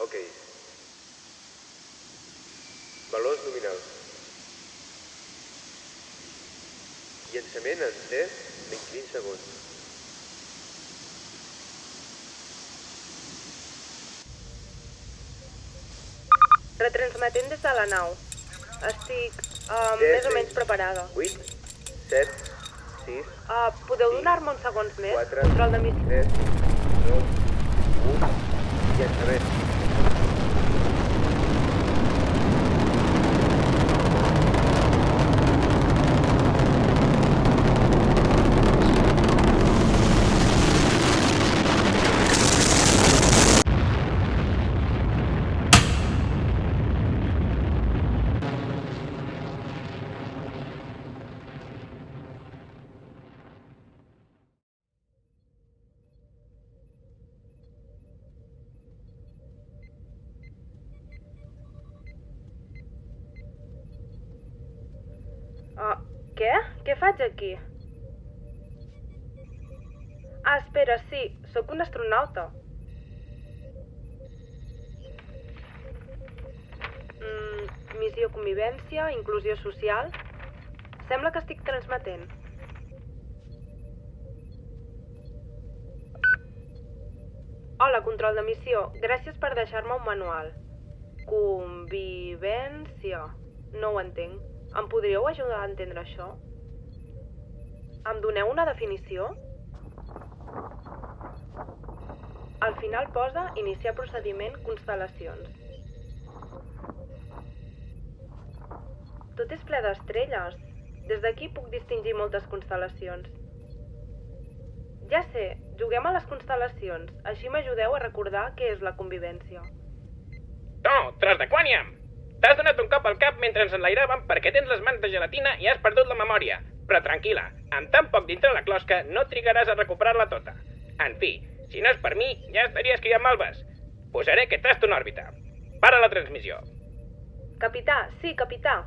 Ok. Valors nominals. Llançament en 3 menys 20 segons. Retransmetent des de la nau. Estic uh, Set, més o menys preparada. 8, 7, 6, Uh, podeu donar-me uns segons més? 4, Control de missió. 3, 2, 1, llançament. Uh, què? Què faig aquí? Ah, espera, sí, sóc un astronauta. Mm, missió convivència, inclusió social... Sembla que estic transmetent. Hola, control de missió. Gràcies per deixar-me un manual. Convivència. No ho entenc. Em podríeu ajudar a entendre això? Em doneu una definició? Al final posa iniciar procediment constel·lacions. Tot és ple d'estrelles. Des d'aquí puc distingir moltes constel·lacions. Ja sé, juguem a les constel·lacions. Així m'ajudeu a recordar què és la convivència. De quàniam! T'has donat un cop al cap mentre ens enlairàvem perquè tens les mans de gelatina i has perdut la memòria. Però tranquil·la, amb tan poc dintre la closca no trigaràs a recuperar-la tota. En fi, si no és per mi, ja estaries criant malves. Posaré aquest tast en òrbita. Para la transmissió. Capità, sí, capità.